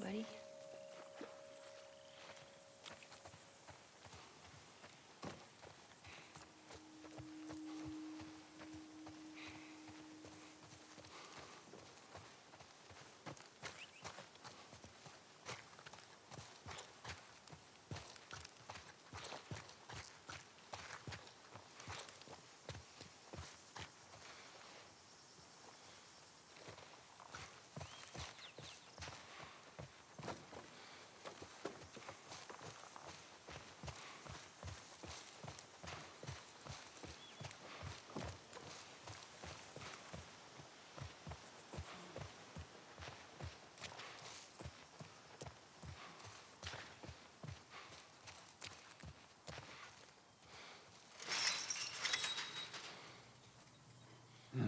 buddy.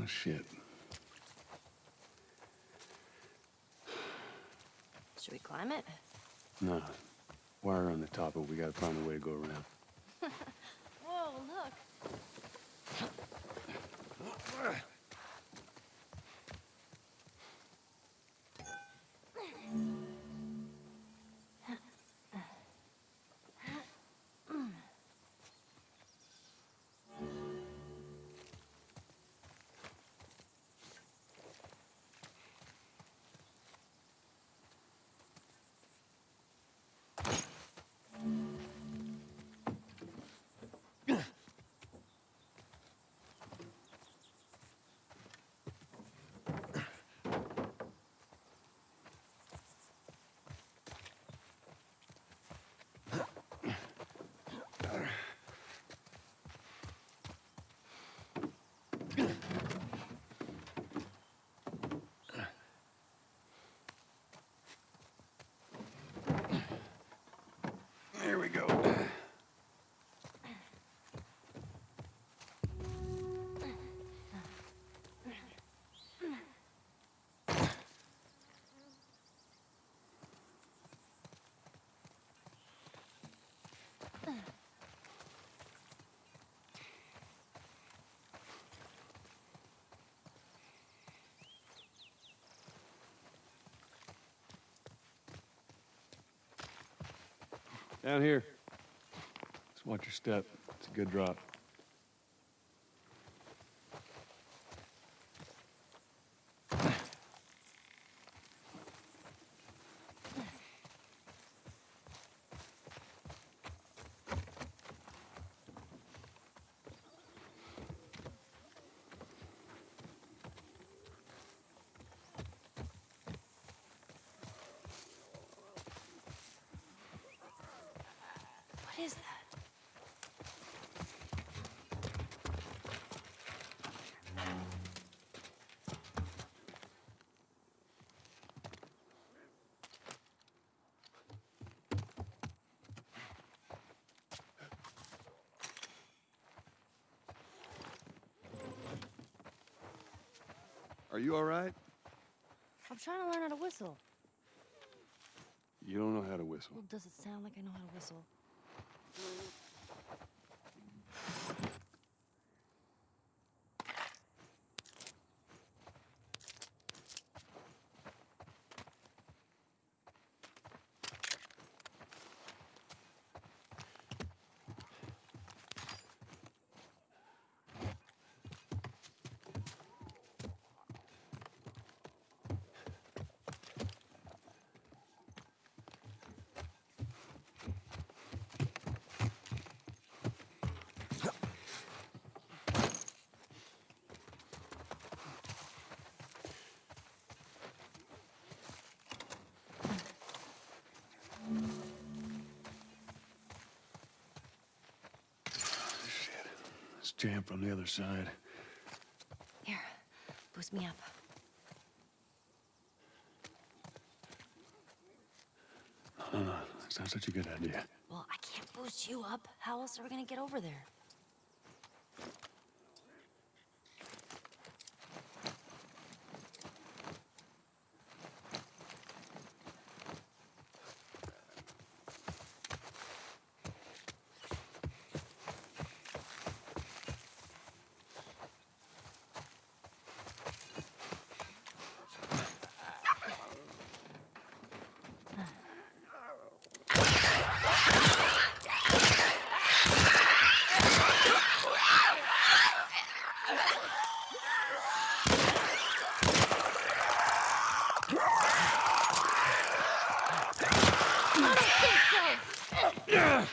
Oh, shit. Should we climb it? Nah. Wire on the top, but we gotta find a way to go around. Whoa, look. There we go. Down here. Just watch your step. It's a good drop. Is that? Are you all right? I'm trying to learn how to whistle. You don't know how to whistle. Well, does it sound like I know how to whistle? Shit. Let's from the other side. Here, boost me up. Uh, that's not such a good idea. Well, I can't boost you up. How else are we gonna get over there? Yeah!